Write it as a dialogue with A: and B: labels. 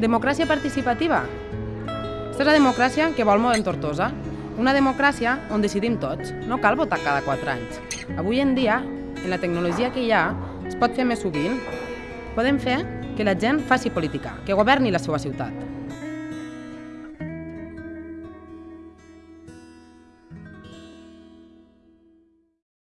A: Democràcia participativa. Aquesta és la democràcia que vol en Tortosa. Una democràcia on decidim tots. No cal votar cada 4 anys. Avui en dia, en la tecnologia que hi ha, es pot fer més sovint. Podem fer que la gent faci política, que governi la seva ciutat.